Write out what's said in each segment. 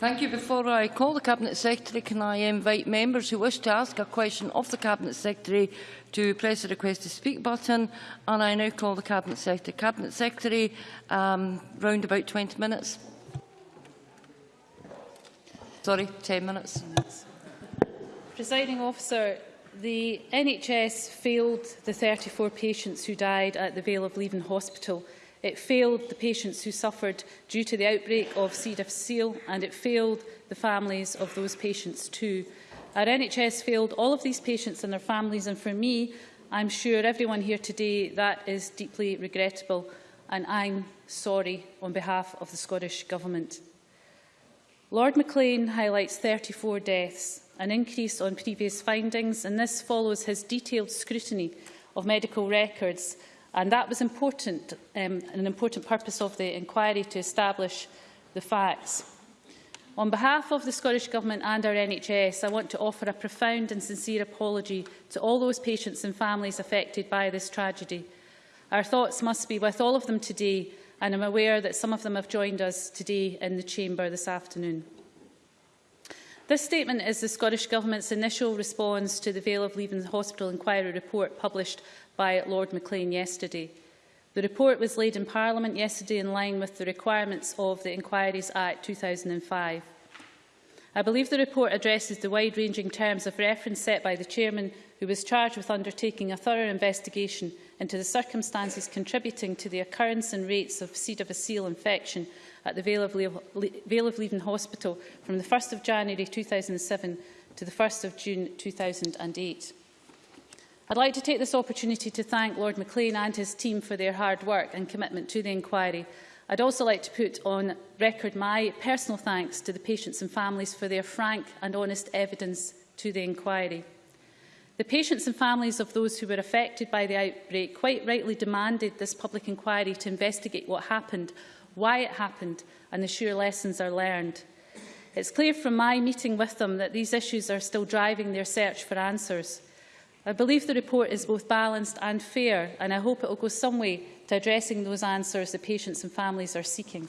Thank you. Before I call the Cabinet Secretary, can I invite members who wish to ask a question of the Cabinet Secretary to press the request to speak button. And I now call the Cabinet Secretary. Cabinet Secretary, um, round about 20 minutes. Sorry, 10 minutes. Presiding officer, the NHS failed the 34 patients who died at the Vale of Leven Hospital It failed the patients who suffered due to the outbreak of C. difficile and it failed the families of those patients too. Our NHS failed all of these patients and their families and for me, I'm sure everyone here today, that is deeply regrettable and I'm sorry on behalf of the Scottish Government. Lord Maclean highlights 34 deaths, an increase on previous findings, and this follows his detailed scrutiny of medical records And that was important, um, an important purpose of the inquiry to establish the facts. On behalf of the Scottish Government and our NHS, I want to offer a profound and sincere apology to all those patients and families affected by this tragedy. Our thoughts must be with all of them today, and I'm aware that some of them have joined us today in the Chamber this afternoon. This statement is the Scottish Government's initial response to the Vale of Leven Hospital Inquiry report published by Lord Maclean yesterday. The report was laid in Parliament yesterday in line with the requirements of the Inquiries Act 2005. I believe the report addresses the wide-ranging terms of reference set by the Chairman, who was charged with undertaking a thorough investigation into the circumstances contributing to the occurrence and rates of C. difficile infection at the Vale of, Le vale of Leven Hospital from 1 January 2007 to 1 June 2008. I'd like to take this opportunity to thank Lord Maclean and his team for their hard work and commitment to the inquiry. I'd also like to put on record my personal thanks to the patients and families for their frank and honest evidence to the inquiry. The patients and families of those who were affected by the outbreak quite rightly demanded this public inquiry to investigate what happened, why it happened and ensure lessons are learned. It's clear from my meeting with them that these issues are still driving their search for answers. I believe the report is both balanced and fair, and I hope it will go some way to addressing those answers the patients and families are seeking.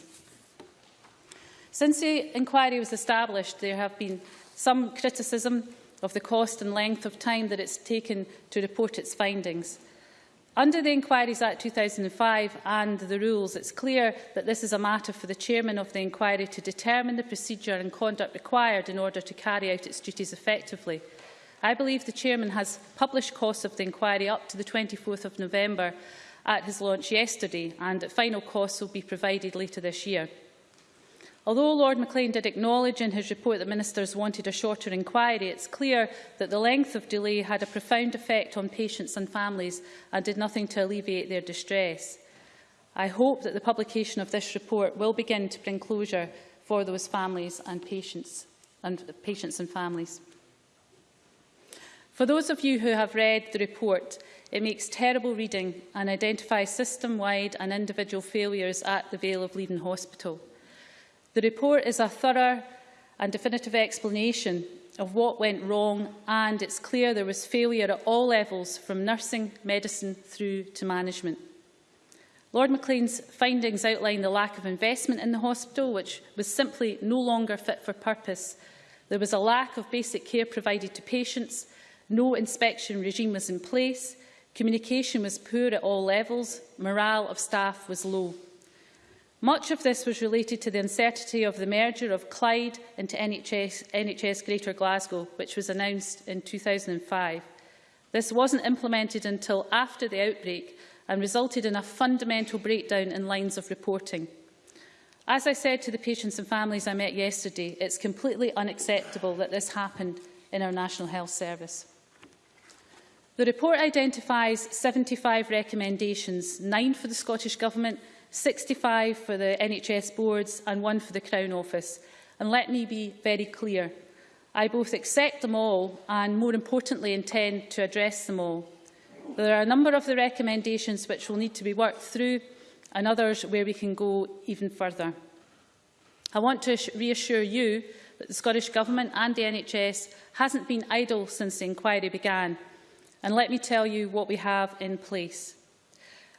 Since the inquiry was established, there have been some criticism of the cost and length of time that it's taken to report its findings. Under the Inquiries Act 2005 and the rules, it's clear that this is a matter for the chairman of the inquiry to determine the procedure and conduct required in order to carry out its duties effectively. I believe the Chairman has published costs of the inquiry up to the 24th of November at his launch yesterday and final costs will be provided later this year. Although Lord Maclean did acknowledge in his report that ministers wanted a shorter inquiry, it's clear that the length of delay had a profound effect on patients and families and did nothing to alleviate their distress. I hope that the publication of this report will begin to bring closure for those families and patients and patients and families. For those of you who have read the report, it makes terrible reading and identifies system-wide and individual failures at the Vale of Leven Hospital. The report is a thorough and definitive explanation of what went wrong and it's clear there was failure at all levels from nursing, medicine through to management. Lord Maclean's findings outline the lack of investment in the hospital, which was simply no longer fit for purpose. There was a lack of basic care provided to patients, No inspection regime was in place, communication was poor at all levels, morale of staff was low. Much of this was related to the uncertainty of the merger of Clyde into NHS, NHS Greater Glasgow, which was announced in 2005. This wasn't implemented until after the outbreak and resulted in a fundamental breakdown in lines of reporting. As I said to the patients and families I met yesterday, it's completely unacceptable that this happened in our National Health Service. The report identifies 75 recommendations, nine for the Scottish Government, 65 for the NHS boards and one for the Crown Office. And let me be very clear. I both accept them all and, more importantly, intend to address them all. There are a number of the recommendations which will need to be worked through and others where we can go even further. I want to reassure you that the Scottish Government and the NHS hasn't been idle since the inquiry began. And let me tell you what we have in place.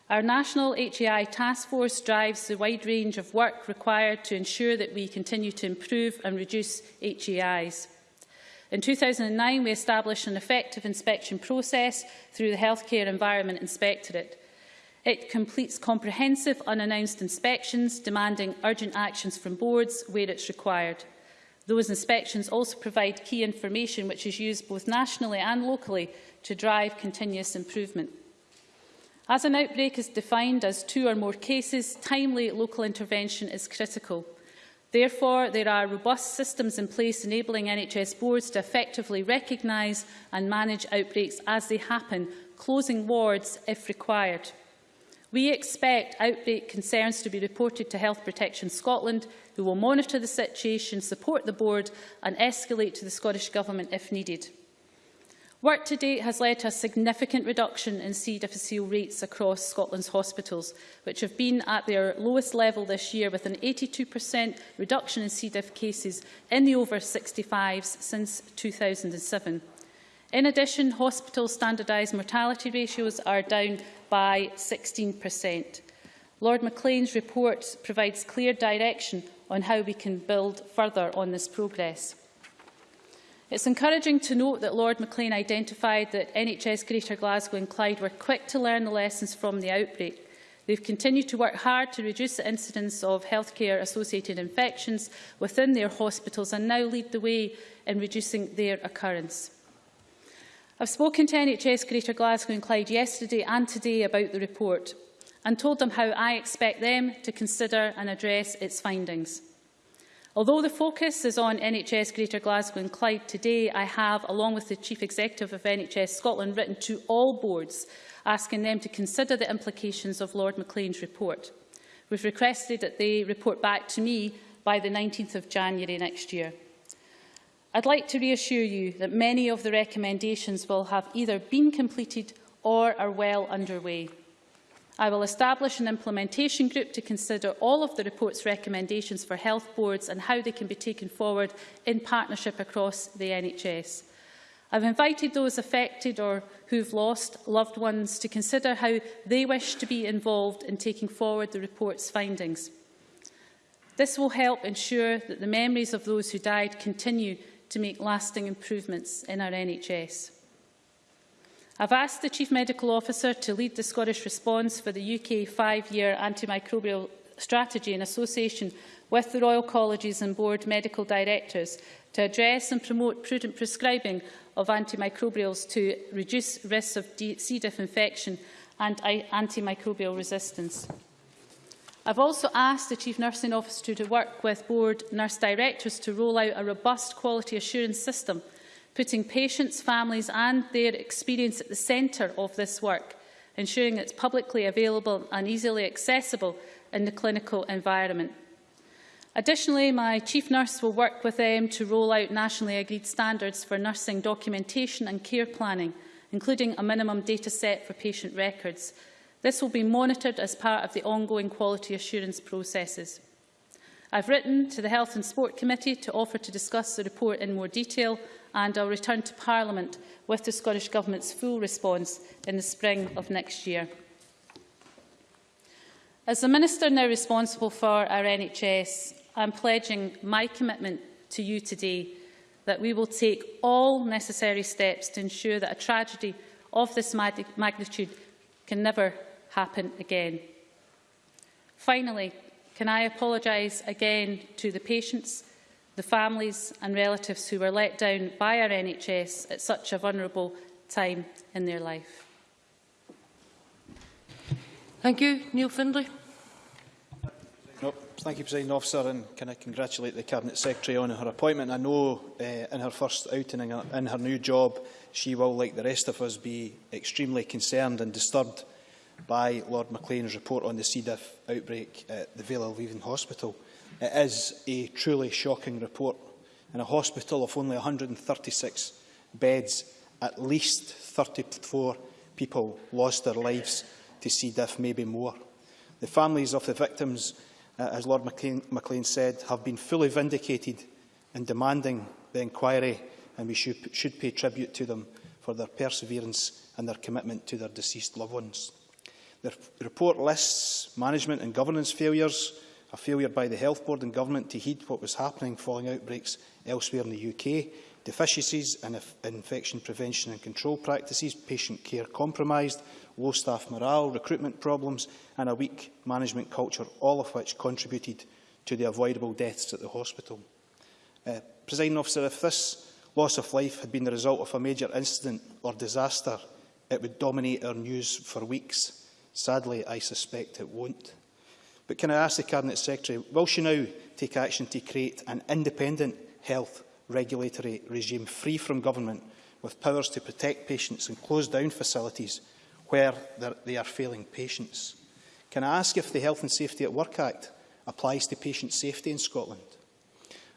Our National HAI Task Force drives the wide range of work required to ensure that we continue to improve and reduce HAIs. In 2009, we established an effective inspection process through the Healthcare Environment Inspectorate. It completes comprehensive unannounced inspections, demanding urgent actions from boards where it's required. Those inspections also provide key information which is used both nationally and locally to drive continuous improvement. As an outbreak is defined as two or more cases, timely local intervention is critical. Therefore, there are robust systems in place enabling NHS boards to effectively recognise and manage outbreaks as they happen, closing wards if required. We expect outbreak concerns to be reported to Health Protection Scotland, who will monitor the situation, support the board and escalate to the Scottish Government if needed. Work to date has led to a significant reduction in C. difficile rates across Scotland's hospitals, which have been at their lowest level this year, with an 82% reduction in C. diff cases in the over-65s since 2007. In addition, hospital standardised mortality ratios are down by 16%. Lord Maclean's report provides clear direction on how we can build further on this progress. It's encouraging to note that Lord Maclean identified that NHS Greater Glasgow and Clyde were quick to learn the lessons from the outbreak. They've continued to work hard to reduce the incidence of healthcare-associated infections within their hospitals and now lead the way in reducing their occurrence. I've spoken to NHS Greater Glasgow and Clyde yesterday and today about the report and told them how I expect them to consider and address its findings. Although the focus is on NHS Greater Glasgow and Clyde today, I have, along with the Chief Executive of NHS Scotland, written to all boards asking them to consider the implications of Lord Maclean's report. We've requested that they report back to me by the 19th of January next year. I'd like to reassure you that many of the recommendations will have either been completed or are well underway. I will establish an implementation group to consider all of the report's recommendations for health boards and how they can be taken forward in partnership across the NHS. I've invited those affected or who've lost loved ones to consider how they wish to be involved in taking forward the report's findings. This will help ensure that the memories of those who died continue to make lasting improvements in our NHS. I've asked the Chief Medical Officer to lead the Scottish response for the UK five-year antimicrobial strategy in association with the Royal Colleges and Board Medical Directors to address and promote prudent prescribing of antimicrobials to reduce risks of C. diff infection and antimicrobial resistance. I've also asked the Chief Nursing Officer to work with board nurse directors to roll out a robust quality assurance system putting patients, families and their experience at the centre of this work, ensuring it's publicly available and easily accessible in the clinical environment. Additionally, my chief nurse will work with them to roll out nationally agreed standards for nursing documentation and care planning, including a minimum data set for patient records. This will be monitored as part of the ongoing quality assurance processes. I've written to the Health and Sport Committee to offer to discuss the report in more detail and I'll return to Parliament with the Scottish Government's full response in the spring of next year. As the Minister now responsible for our NHS, I'm pledging my commitment to you today that we will take all necessary steps to ensure that a tragedy of this magnitude can never happen again. Finally, can I apologise again to the patients, the families and relatives who were let down by our NHS at such a vulnerable time in their life. Thank you. Neil Findlay. No, thank you, President Officer, and can I congratulate the Cabinet Secretary on her appointment. I know uh, in her first outing in her, in her new job, she will, like the rest of us, be extremely concerned and disturbed by Lord Maclean's report on the C. diff outbreak at the Vale of Leaven Hospital. It is a truly shocking report. In a hospital of only 136 beds, at least 34 people lost their lives to C. diff, maybe more. The families of the victims, uh, as Lord McLean, McLean said, have been fully vindicated in demanding the inquiry, and we should, should pay tribute to them for their perseverance and their commitment to their deceased loved ones. The report lists management and governance failures, a failure by the Health Board and Government to heed what was happening following outbreaks elsewhere in the UK, deficiencies in infection prevention and control practices, patient care compromised, low staff morale, recruitment problems and a weak management culture, all of which contributed to the avoidable deaths at the hospital. Uh, Presiding officer, if this loss of life had been the result of a major incident or disaster, it would dominate our news for weeks. Sadly, I suspect it won't. But can I ask the Cabinet Secretary, will she now take action to create an independent health regulatory regime free from government with powers to protect patients and close down facilities where they are failing patients? Can I ask if the Health and Safety at Work Act applies to patient safety in Scotland?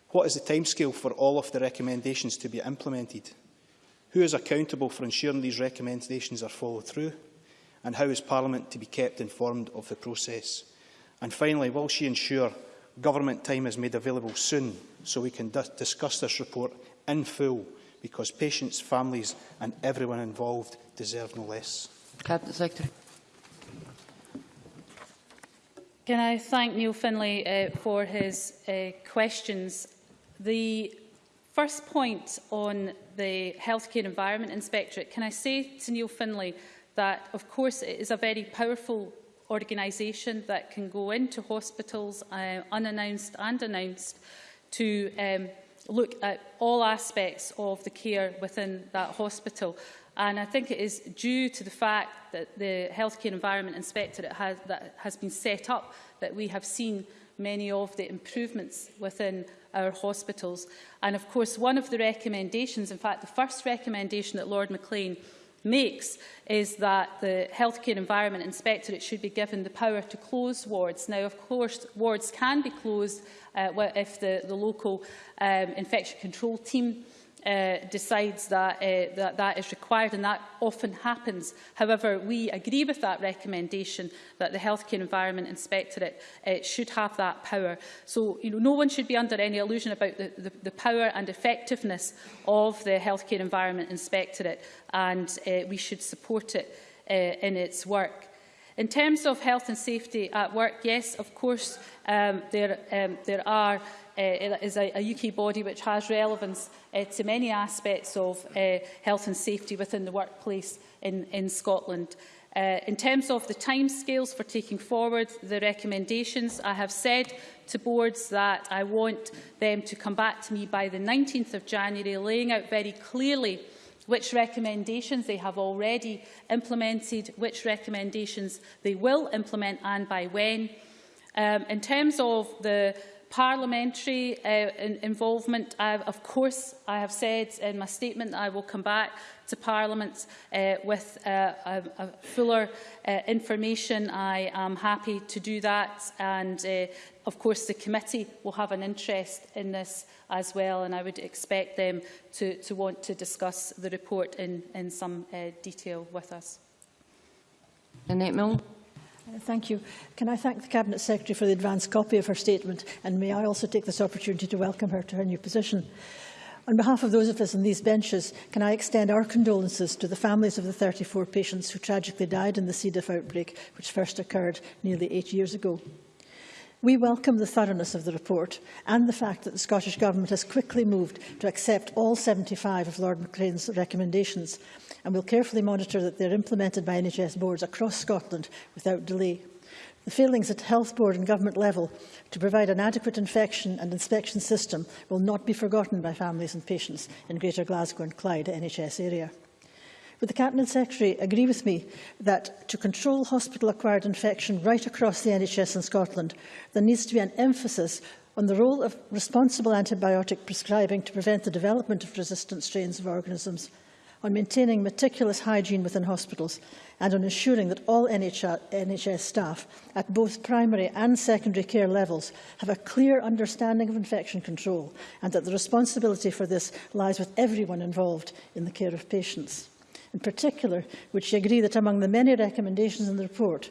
What is the timescale for all of the recommendations to be implemented? Who is accountable for ensuring these recommendations are followed through? And how is Parliament to be kept informed of the process? And finally, will she ensure government time is made available soon so we can discuss this report in full because patients, families and everyone involved deserve no less. Cabinet Secretary. Can I thank Neil Finlay uh, for his uh, questions? The first point on the Healthcare Environment Inspectorate, can I say to Neil Finlay that, of course, it is a very powerful organisation that can go into hospitals, uh, unannounced and announced, to um, look at all aspects of the care within that hospital. And I think it is due to the fact that the Healthcare Environment Inspectorate has, that has been set up that we have seen many of the improvements within our hospitals. And of course, one of the recommendations, in fact, the first recommendation that Lord MacLean makes is that the Healthcare Environment Inspectorate should be given the power to close wards. Now, of course, wards can be closed uh, if the, the local um, infection control team uh, decides that, uh, that that is required, and that often happens. However, we agree with that recommendation that the Healthcare Environment Inspectorate uh, should have that power. So you know, no one should be under any illusion about the, the, the power and effectiveness of the Healthcare Environment Inspectorate, and uh, we should support it uh, in its work. In terms of health and safety at work, yes, of course, um, there, um, there are uh, is a, a UK body which has relevance uh, to many aspects of uh, health and safety within the workplace in, in Scotland. Uh, in terms of the timescales for taking forward the recommendations, I have said to boards that I want them to come back to me by the 19th of January, laying out very clearly uh, which recommendations they have already implemented, which recommendations they will implement and by when. Um, in terms of the parliamentary uh, in involvement, I, of course, I have said in my statement that I will come back to Parliament uh, with uh, a, a fuller uh, information. I am happy to do that and uh, of course the committee will have an interest in this as well and I would expect them to, to want to discuss the report in, in some uh, detail with us. Annette Milne. Thank you. Can I thank the Cabinet Secretary for the advance copy of her statement and may I also take this opportunity to welcome her to her new position. On behalf of those of us on these benches, can I extend our condolences to the families of the 34 patients who tragically died in the C. diff outbreak, which first occurred nearly eight years ago. We welcome the thoroughness of the report and the fact that the Scottish Government has quickly moved to accept all 75 of Lord McLean's recommendations and will carefully monitor that they are implemented by NHS boards across Scotland without delay. The failings at health board and government level to provide an adequate infection and inspection system will not be forgotten by families and patients in Greater Glasgow and Clyde NHS area. Would the Cabinet Secretary agree with me that to control hospital-acquired infection right across the NHS in Scotland, there needs to be an emphasis on the role of responsible antibiotic prescribing to prevent the development of resistant strains of organisms, on maintaining meticulous hygiene within hospitals and on ensuring that all NHS staff at both primary and secondary care levels have a clear understanding of infection control and that the responsibility for this lies with everyone involved in the care of patients. In particular, would she agree that among the many recommendations in the report,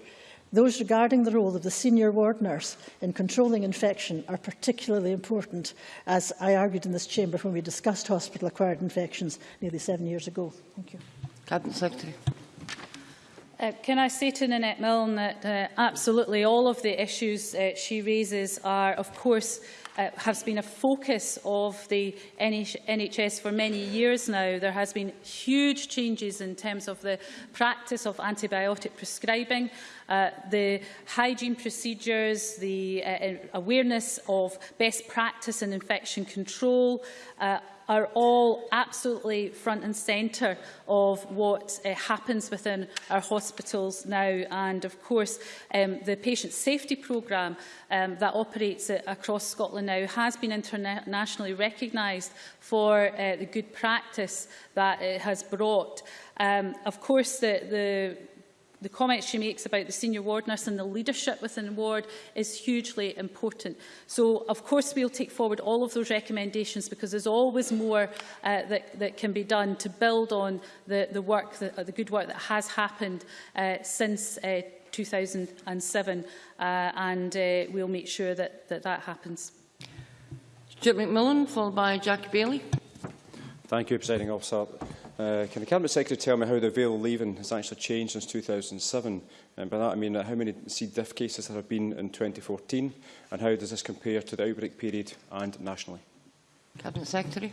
those regarding the role of the senior ward nurse in controlling infection are particularly important, as I argued in this chamber when we discussed hospital-acquired infections nearly seven years ago. Thank you. Cabinet Secretary. Uh, can I say to Nanette Milne that uh, absolutely all of the issues uh, she raises are, of course, uh, has been a focus of the NH NHS for many years now. There has been huge changes in terms of the practice of antibiotic prescribing, uh, the hygiene procedures, the uh, awareness of best practice in infection control, uh, are all absolutely front and centre of what uh, happens within our hospitals now. And of course, um, the patient safety programme um, that operates uh, across Scotland now has been internationally recognised for uh, the good practice that it has brought. Um, of course, the, the the comments she makes about the senior ward nurse and the leadership within the ward is hugely important. So, of course, we'll take forward all of those recommendations because there's always more uh, that, that can be done to build on the, the work, the, uh, the good work that has happened uh, since uh, 2007 uh, and uh, we'll make sure that that, that happens. Stuart McMillan, followed by Jackie Bailey. Thank you, Presiding Officer. Uh, can the Cabinet Secretary tell me how the avail leaving has actually changed since 2007? And by that I mean how many C. diff cases there have been in 2014 and how does this compare to the outbreak period and nationally? Cabinet Secretary.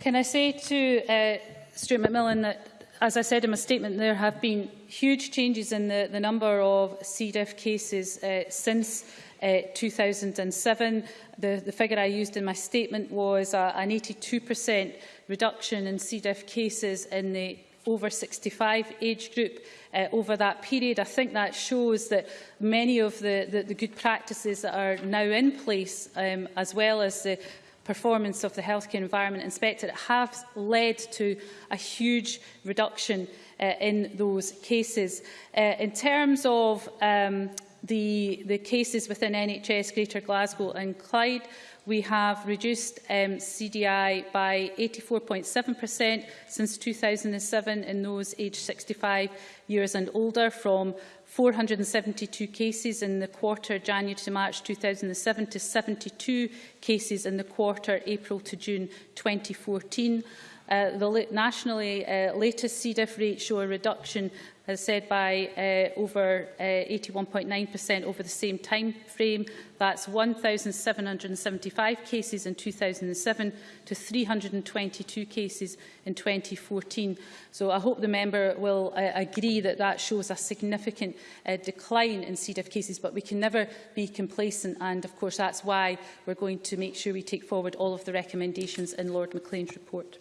Can I say to uh, Stuart McMillan that as I said in my statement, there have been huge changes in the, the number of C. diff cases uh, since uh, 2007. The, the figure I used in my statement was uh, an 82% reduction in C. diff cases in the over 65 age group uh, over that period. I think that shows that many of the, the, the good practices that are now in place, um, as well as the performance of the Healthcare Environment Inspectorate, have led to a huge reduction uh, in those cases. Uh, in terms of um, the, the cases within NHS Greater Glasgow and Clyde, we have reduced um, CDI by 84.7% since 2007 in those aged 65 years and older from 472 cases in the quarter January to March 2007 to 72 cases in the quarter April to June 2014. Uh, the nationally uh, latest CDIF rates show a reduction has said by uh, over 81.9% uh, over the same time frame. That's 1,775 cases in 2007 to 322 cases in 2014. So I hope the member will uh, agree that that shows a significant uh, decline in CDF cases, but we can never be complacent. And of course, that's why we're going to make sure we take forward all of the recommendations in Lord Maclean's report.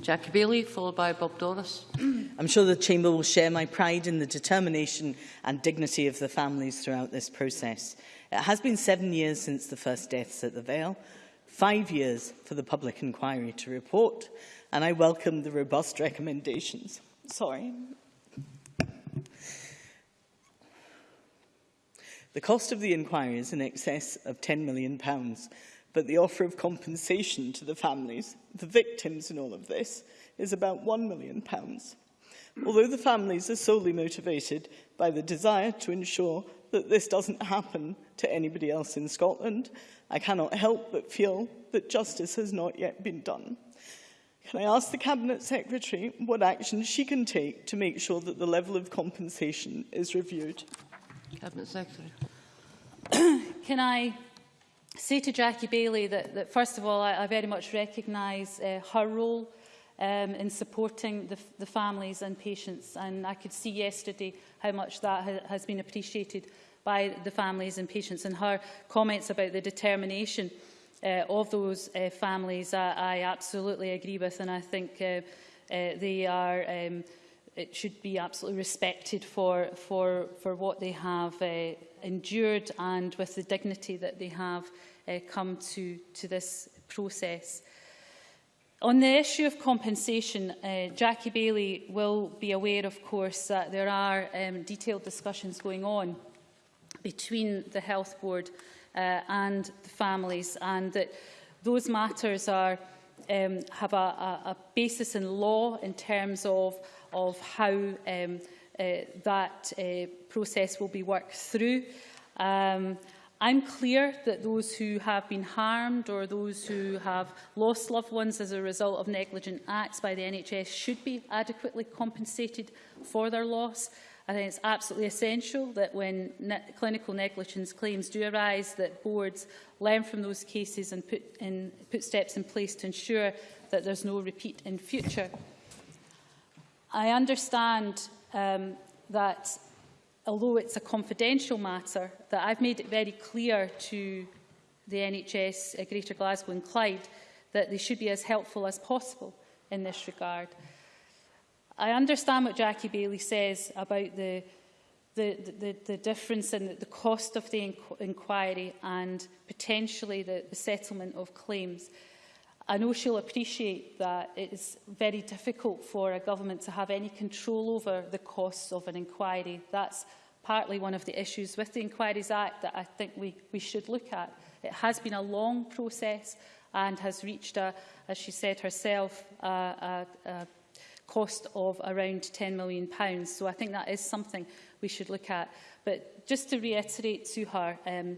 Jackie Baillie, followed by Bob Doris. I'm sure the Chamber will share my pride in the determination and dignity of the families throughout this process. It has been seven years since the first deaths at the Vale, five years for the public inquiry to report, and I welcome the robust recommendations. Sorry. The cost of the inquiry is in excess of £10 million, but the offer of compensation to the families, the victims in all of this, is about £1 million. Although the families are solely motivated by the desire to ensure that this doesn't happen to anybody else in Scotland, I cannot help but feel that justice has not yet been done. Can I ask the Cabinet Secretary what action she can take to make sure that the level of compensation is reviewed? Cabinet Secretary. can I say to Jackie Baillie that, that first of all, I, I very much recognise uh, her role um, in supporting the, the families and patients. And I could see yesterday how much that ha has been appreciated by the families and patients and her comments about the determination uh, of those uh, families I, I absolutely agree with and I think uh, uh, they are um, it should be absolutely respected for for for what they have uh, endured and with the dignity that they have uh, come to, to this process. On the issue of compensation, uh, Jackie Baillie will be aware, of course, that there are um, detailed discussions going on between the Health Board uh, and the families, and that those matters are, um, have a, a, a basis in law in terms of, of how um, that uh, process will be worked through. Um, I'm clear that those who have been harmed or those who have lost loved ones as a result of negligent acts by the NHS should be adequately compensated for their loss. I think it's absolutely essential that when ne clinical negligence claims do arise, that boards learn from those cases and put, in, put steps in place to ensure that there's no repeat in future. I understand um, that although it's a confidential matter, that I've made it very clear to the NHS uh, Greater Glasgow and Clyde that they should be as helpful as possible in this regard. I understand what Jackie Bailey says about the, the, the, the difference in the, cost of the inqu inquiry and potentially the, the settlement of claims. I know she'll appreciate that it is very difficult for a government to have any control over the costs of an inquiry. That's partly one of the issues with the Inquiries Act that I think we, we should look at. It has been a long process and has reached, a, as she said herself, a, a, a cost of around £10 million. So I think that is something we should look at. But just to reiterate to her, um,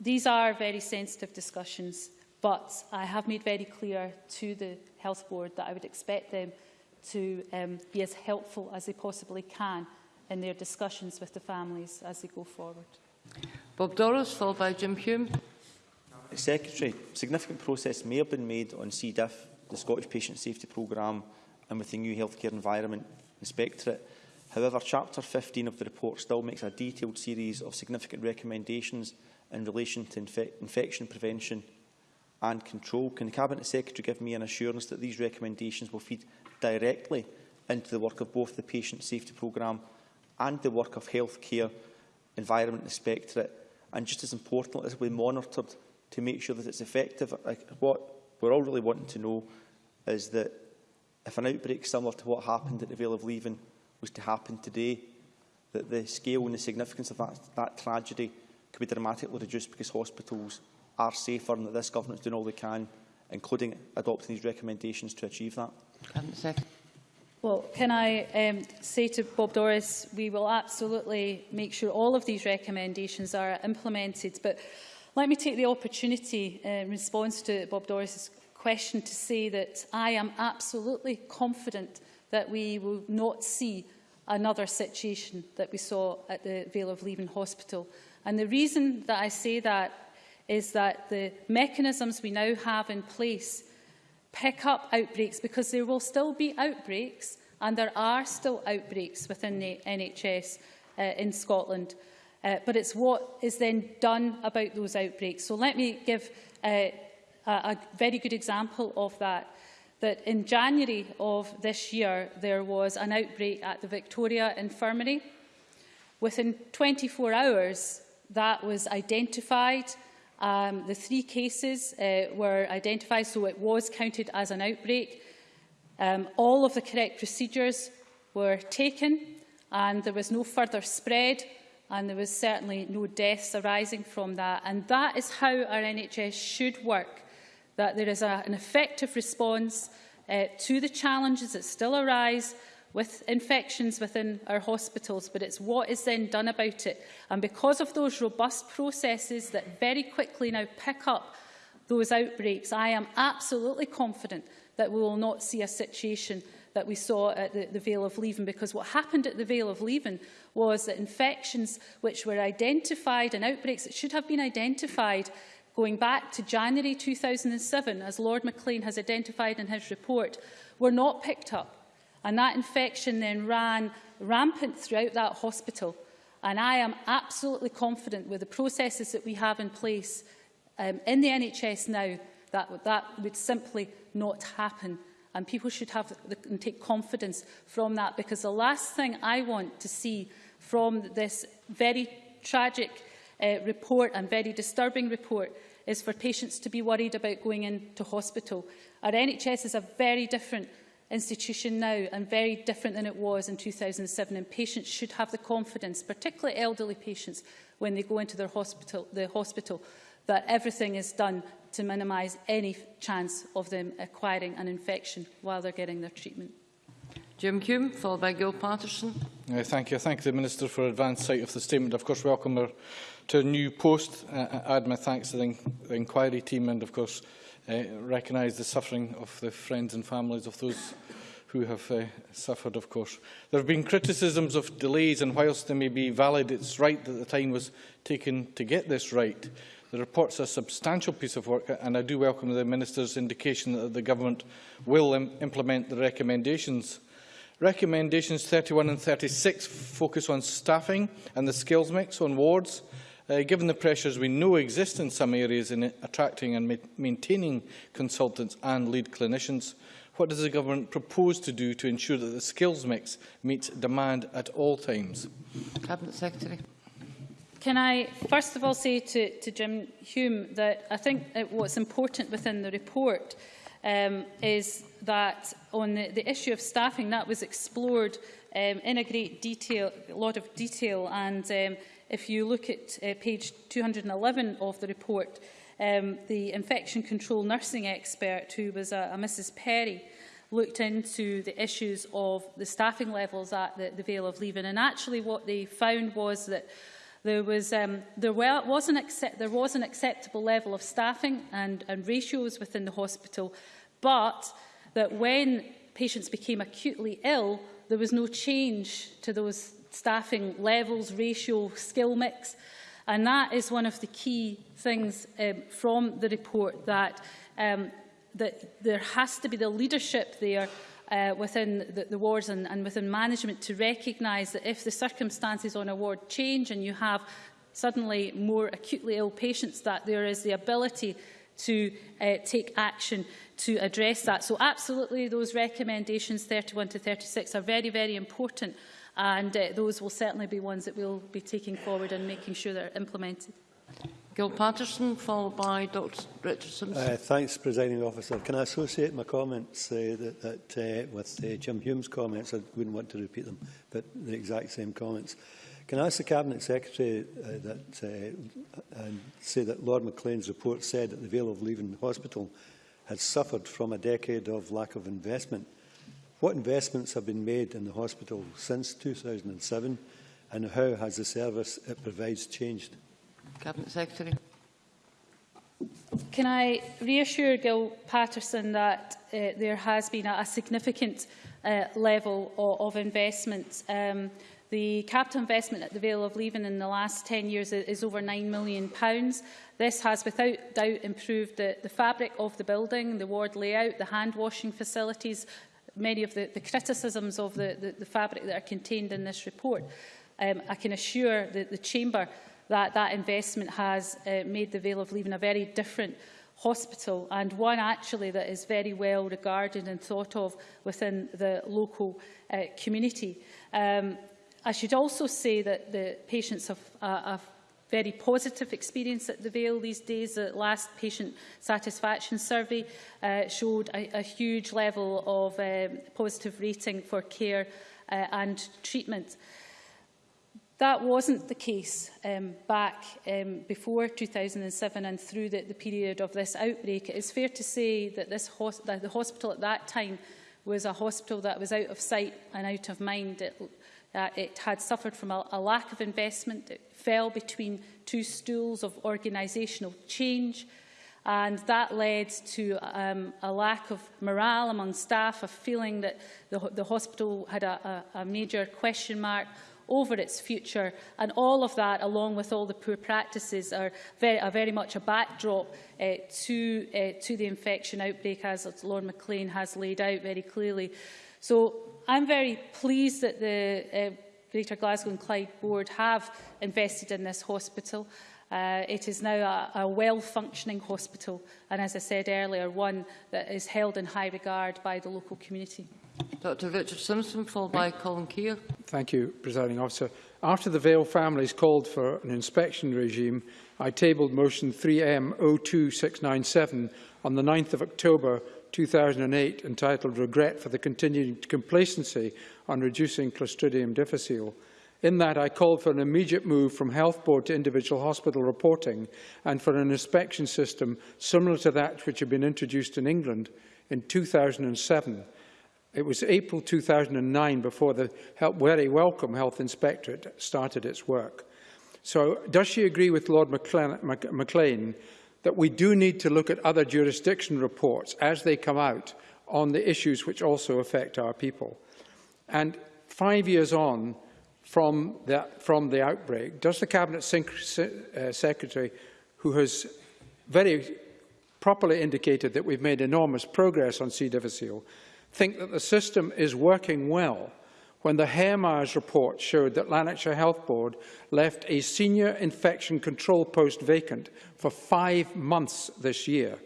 these are very sensitive discussions, but I have made very clear to the Health Board that I would expect them to um, be as helpful as they possibly can in their discussions with the families as they go forward. Bob Doris, followed by Jim Hume. Secretary, significant progress may have been made on C. diff the Scottish Patient Safety Programme and with the new Healthcare Environment Inspectorate. However, Chapter 15 of the report still makes a detailed series of significant recommendations in relation to infe infection prevention and control. Can the Cabinet Secretary give me an assurance that these recommendations will feed directly into the work of both the Patient Safety Programme and the work of Healthcare Environment Inspectorate? And just as important, this will be monitored to make sure that it's effective. Like, what we're all really wanting to know is that if an outbreak similar to what happened at the Vale of Leven was to happen today, that the scale and the significance of that, that tragedy could be dramatically reduced because hospitals are safer and that this government is doing all they can, including adopting these recommendations to achieve that. Well, can I um, say to Bob Doris, we will absolutely make sure all of these recommendations are implemented, but Let me take the opportunity uh, in response to Bob Doris's question to say that I am absolutely confident that we will not see another situation that we saw at the Vale of Leven Hospital. And the reason that I say that is that the mechanisms we now have in place pick up outbreaks because there will still be outbreaks and there are still outbreaks within the NHS uh, in Scotland. Uh, but it's what is then done about those outbreaks. So let me give uh, a, a very good example of that. That in January of this year, there was an outbreak at the Victoria Infirmary. Within 24 hours, that was identified. Um, the three cases uh, were identified, so it was counted as an outbreak. Um, all of the correct procedures were taken and there was no further spread and there was certainly no deaths arising from that. And that is how our NHS should work, that there is a, an effective response uh, to the challenges that still arise with infections within our hospitals, but it's what is then done about it. And because of those robust processes that very quickly now pick up those outbreaks, I am absolutely confident that we will not see a situation that we saw at the, the Vale of Leven, because what happened at the Vale of Leven was that infections which were identified and outbreaks that should have been identified going back to January 2007, as Lord MacLean has identified in his report, were not picked up. And that infection then ran rampant throughout that hospital. And I am absolutely confident with the processes that we have in place um, in the NHS now that that would simply not happen And people should have the, and take confidence from that because the last thing I want to see from this very tragic uh, report and very disturbing report is for patients to be worried about going into hospital. Our NHS is a very different institution now and very different than it was in 2007 and patients should have the confidence, particularly elderly patients, when they go into their hospital, the hospital that everything is done to minimise any chance of them acquiring an infection while they're getting their treatment. Jim Hume, followed by Gil Patterson. Uh, thank you. I thank the Minister for advance sight of the statement. Of course, welcome her to a new post. Uh, uh add my thanks to the, in the inquiry team and, of course, uh, recognise the suffering of the friends and families of those who have uh, suffered, of course. There have been criticisms of delays, and whilst they may be valid, it's right that the time was taken to get this right. The report's a substantial piece of work, and I do welcome the Minister's indication that the Government will Im implement the recommendations. Recommendations 31 and 36 focus on staffing and the skills mix on wards. Uh, given the pressures we know exist in some areas in attracting and ma maintaining consultants and lead clinicians, what does the Government propose to do to ensure that the skills mix meets demand at all times? Cabinet Secretary. Can I first of all say to, to Jim Hume that I think that what's important within the report um, is that on the, the issue of staffing, that was explored um, in a great detail, a lot of detail, and um, if you look at uh, page 211 of the report, um, the infection control nursing expert, who was a, a Mrs Perry, looked into the issues of the staffing levels at the, the Vale of Leven. And actually what they found was that there was, um, there, was an accept, there was an acceptable level of staffing and, and ratios within the hospital, but that when patients became acutely ill, there was no change to those staffing levels, ratio, skill mix. And that is one of the key things um, from the report that, um, that there has to be the leadership there uh, within the, the wards and, and within management to recognise that if the circumstances on a ward change and you have suddenly more acutely ill patients, that there is the ability to uh, take action to address that. So absolutely those recommendations 31 to 36 are very, very important And uh, those will certainly be ones that we'll be taking forward and making sure they're implemented. Gil Patterson, followed by Dr Richardson. Uh, thanks, Presiding Officer. Can I associate my comments uh, that, that, uh, with uh, Jim Hume's comments? I wouldn't want to repeat them, but the exact same comments. Can I ask the Cabinet Secretary uh, that, uh, and say that Lord Maclean's report said that the Vale of Leaven Hospital had suffered from a decade of lack of investment What investments have been made in the hospital since 2007 and how has the service it provides changed? Cabinet Secretary. Can I reassure Gil Paterson that uh, there has been a, a significant uh, level of, of investment um, The capital investment at the Vale of Leven in the last 10 years is over £9 million. This has without doubt improved the, the fabric of the building, the ward layout, the hand washing facilities, many of the, the criticisms of the, the, the fabric that are contained in this report. Um, I can assure the, the Chamber that that investment has uh, made the Vale of Leaving a very different hospital and one actually that is very well regarded and thought of within the local uh, community. Um, I should also say that the patients have, uh, have very positive experience at the Vale these days. The last patient satisfaction survey uh, showed a, a huge level of um, positive rating for care uh, and treatment. That wasn't the case um, back um, before 2007 and through the, the period of this outbreak. It is fair to say that, this that the hospital at that time was a hospital that was out of sight and out of mind. It, uh, it had suffered from a, a lack of investment. It fell between two stools of organisational change. And that led to um, a lack of morale among staff, a feeling that the, the hospital had a, a, a major question mark over its future. And all of that, along with all the poor practices, are very, are very much a backdrop uh, to, uh, to the infection outbreak, as Lord McLean has laid out very clearly. So I'm very pleased that the uh, Greater Glasgow and Clyde Board have invested in this hospital. Uh, it is now a, a well-functioning hospital and, as I said earlier, one that is held in high regard by the local community. Dr Richard Simpson, followed by Colin Keir. Thank you, Presiding Officer. After the Vale families called for an inspection regime, I tabled motion 3M02697 on the 9th of October 2008 entitled Regret for the Continued Complacency on Reducing Clostridium difficile. In that, I called for an immediate move from health board to individual hospital reporting and for an inspection system similar to that which had been introduced in England in 2007. It was April 2009 before the very welcome Health Inspectorate started its work. So does she agree with Lord McLean, McLean that we do need to look at other jurisdiction reports as they come out on the issues which also affect our people. And five years on from the, from the outbreak, does the Cabinet uh, Secretary, who has very properly indicated that we've made enormous progress on C. difficile, think that the system is working well when the Hairmyres report showed that Lanarkshire Health Board left a senior infection control post vacant for five months this year.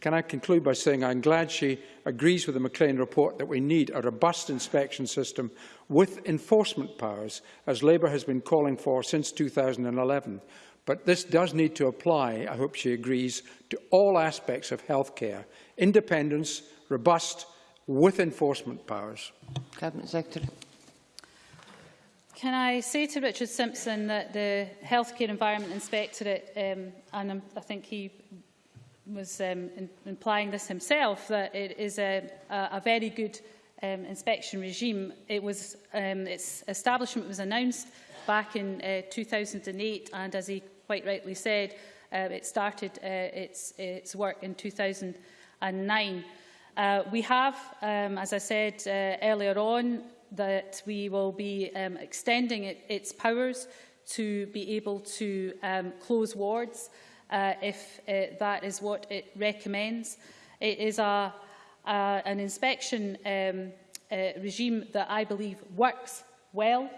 Can I conclude by saying I'm glad she agrees with the MacLean report that we need a robust inspection system with enforcement powers, as Labour has been calling for since 2011. But this does need to apply, I hope she agrees, to all aspects of healthcare. Independence, robust, with enforcement powers. Cabinet Secretary. Can I say to Richard Simpson that the Healthcare Environment Inspectorate, um, and I think he was um, in, implying this himself, that it is a, a, a very good um, inspection regime. It was, um, its establishment was announced back in uh, 2008, and as he quite rightly said, uh, it started uh, its, its work in 2009. Uh, we have, um, as I said uh, earlier on, that we will be um, extending it, its powers to be able to um, close wards uh, if uh, that is what it recommends. It is a, an inspection um, uh, regime that I believe works well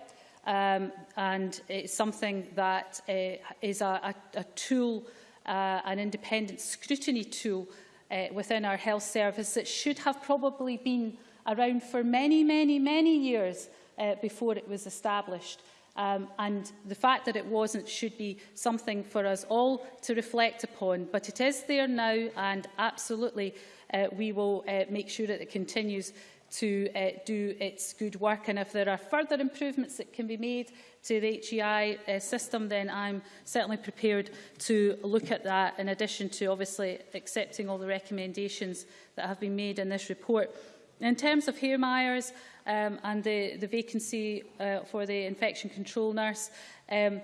um, and it's something that uh, is a, a, a tool, uh, an independent scrutiny tool uh, within our health service that should have probably been around for many, many, many years uh, before it was established. Um, and the fact that it wasn't should be something for us all to reflect upon. But it is there now, and absolutely uh, we will uh, make sure that it continues to uh, do its good work. And if there are further improvements that can be made to the HEI uh, system, then I'm certainly prepared to look at that, in addition to obviously accepting all the recommendations that have been made in this report. In terms of Hare Myers um, and the, the vacancy uh, for the infection control nurse, um,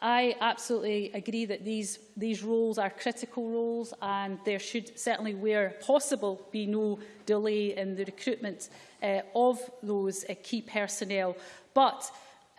I absolutely agree that these, these roles are critical roles and there should certainly, where possible, be no delay in the recruitment uh, of those uh, key personnel. But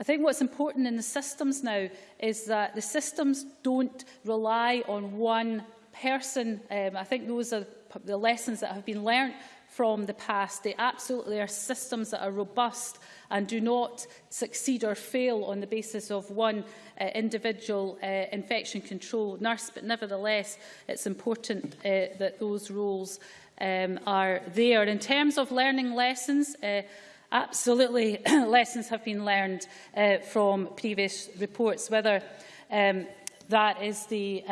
I think what's important in the systems now is that the systems don't rely on one person. Um, I think those are the lessons that have been learnt from the past. They absolutely are systems that are robust and do not succeed or fail on the basis of one uh, individual uh, infection control nurse. But nevertheless, it's important uh, that those roles um, are there. In terms of learning lessons, uh, absolutely lessons have been learned uh, from previous reports, whether um, That is the, uh,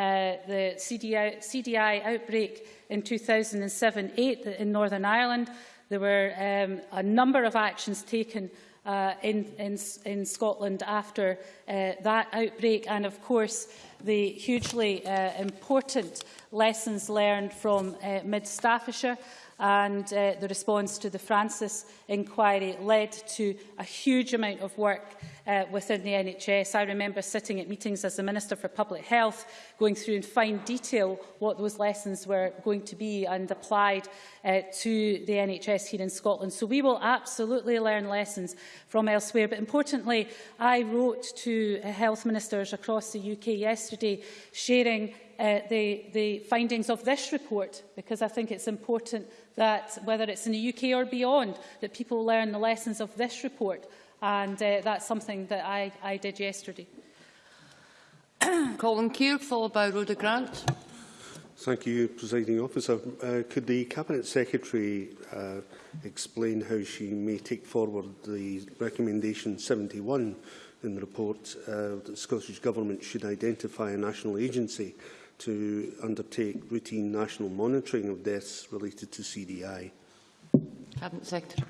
the CDI, CDI outbreak in 2007-8 in Northern Ireland. There were um, a number of actions taken uh, in, in, in Scotland after uh, that outbreak and of course the hugely uh, important lessons learned from uh, mid Staffordshire and uh, the response to the Francis inquiry led to a huge amount of work uh, within the NHS. I remember sitting at meetings as the Minister for Public Health, going through in fine detail what those lessons were going to be and applied uh, to the NHS here in Scotland. So we will absolutely learn lessons from elsewhere. But importantly, I wrote to health ministers across the UK yesterday sharing uh, the, the findings of this report because I think it's important that whether it's in the UK or beyond, that people learn the lessons of this report. And uh, that's something that I, I did yesterday. Colin Keir, followed by Rhoda Grant. Thank you, Presiding Officer. Uh, could the Cabinet Secretary uh, explain how she may take forward the recommendation 71 in the report uh, that the Scottish Government should identify a national agency to undertake routine national monitoring of deaths related to CDI? Cabinet Secretary.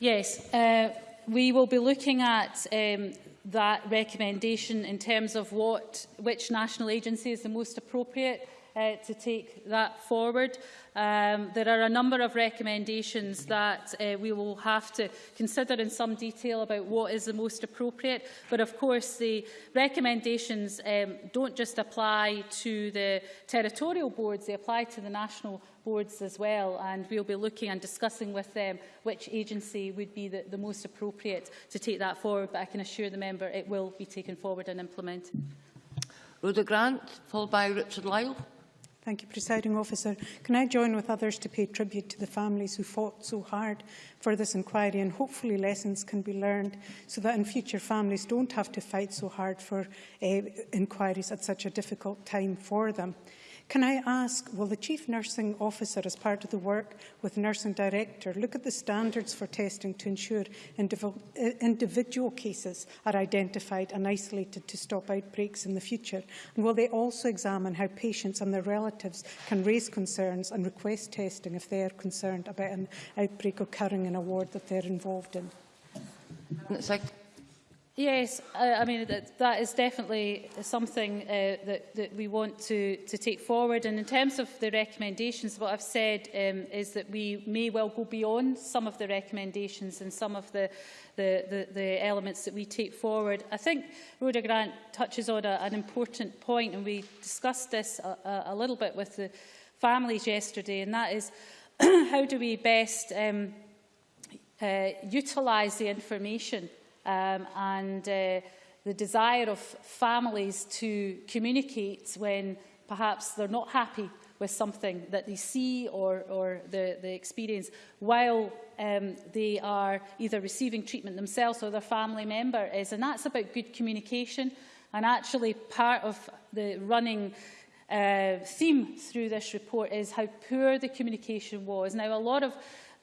Yes, uh, we will be looking at um, that recommendation in terms of what, which national agency is the most appropriate uh, to take that forward. Um, there are a number of recommendations that uh, we will have to consider in some detail about what is the most appropriate. But of course, the recommendations um, don't just apply to the territorial boards, they apply to the national boards as well. And we'll be looking and discussing with them which agency would be the, the most appropriate to take that forward. But I can assure the member it will be taken forward and implemented. Rhoda Grant, followed by Richard Lyle. Thank you, Presiding Officer. Can I join with others to pay tribute to the families who fought so hard for this inquiry and hopefully lessons can be learned so that in future families don't have to fight so hard for uh, inquiries at such a difficult time for them. Can I ask, will the Chief Nursing Officer, as part of the work with Nursing Director, look at the standards for testing to ensure individual cases are identified and isolated to stop outbreaks in the future? And will they also examine how patients and their relatives can raise concerns and request testing if they are concerned about an outbreak occurring in a ward that they're involved in? Yes, I, mean, that, that is definitely something uh, that, that we want to, to take forward. And in terms of the recommendations, what I've said um, is that we may well go beyond some of the recommendations and some of the, the, the, the elements that we take forward. I think Rhoda Grant touches on a, an important point, and we discussed this a, a little bit with the families yesterday, and that is how do we best um, uh, utilise the information um, and uh, the desire of families to communicate when perhaps they're not happy with something that they see or, or the, the experience while um, they are either receiving treatment themselves or their family member is. And that's about good communication. And actually part of the running uh, theme through this report is how poor the communication was. Now, a lot of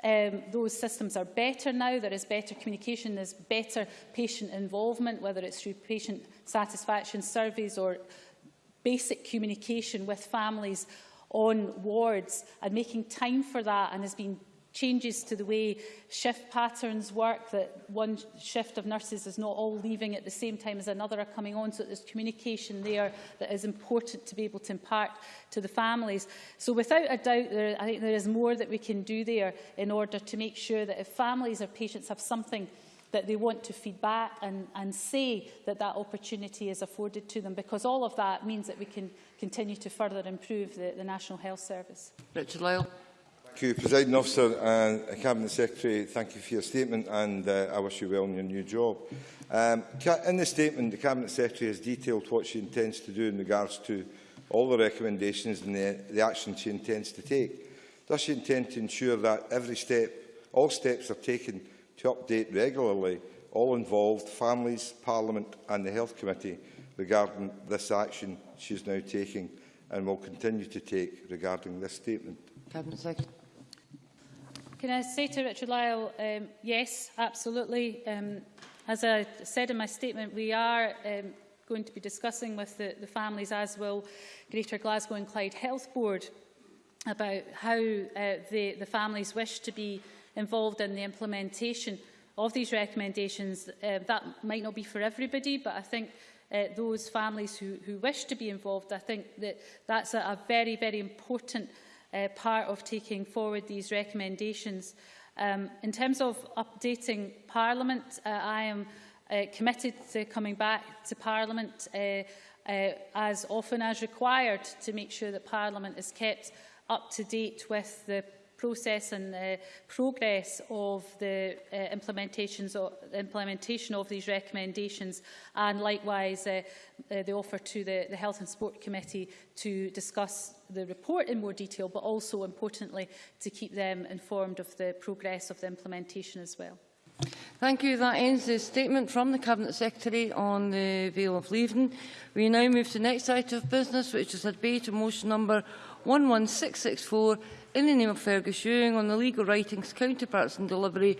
Um, those systems are better now. There is better communication. There's better patient involvement, whether it's through patient satisfaction surveys or basic communication with families on wards and making time for that and has been changes to the way shift patterns work, that one shift of nurses is not all leaving at the same time as another are coming on, so there's communication there that is important to be able to impart to the families. So without a doubt, there, I think there is more that we can do there in order to make sure that if families or patients have something that they want to feed back and, and say that that opportunity is afforded to them because all of that means that we can continue to further improve the, the National Health Service. Richard Lyle. Thank you, President Officer and Cabinet Secretary. Thank you for your statement and uh, I wish you well in your new job. Um, in the statement, the Cabinet Secretary has detailed what she intends to do in regards to all the recommendations and the, the action she intends to take. Does she intend to ensure that every step, all steps are taken to update regularly all involved, families, Parliament and the Health Committee regarding this action she is now taking and will continue to take regarding this statement? Cabinet Secretary. Can I say to Richard Lyle, um, yes, absolutely. Um, as I said in my statement, we are um, going to be discussing with the, the families, as will Greater Glasgow and Clyde Health Board, about how uh, the, the families wish to be involved in the implementation of these recommendations. Uh, that might not be for everybody, but I think uh, those families who, who wish to be involved, I think that that's a, a very, very important uh, part of taking forward these recommendations. Um, in terms of updating Parliament, uh, I am uh, committed to coming back to Parliament uh, uh, as often as required to make sure that Parliament is kept up to date with the process and the progress of the uh, implementations of, implementation of these recommendations and likewise uh, uh, the offer to the, the Health and Sport Committee to discuss the report in more detail but also importantly to keep them informed of the progress of the implementation as well. Thank you. That ends the statement from the Cabinet Secretary on the Vale of Leaven. We now move to the next item of business, which is a debate on motion number 11664 in the name of Fergus Ewing on the legal writings, counterparts and delivery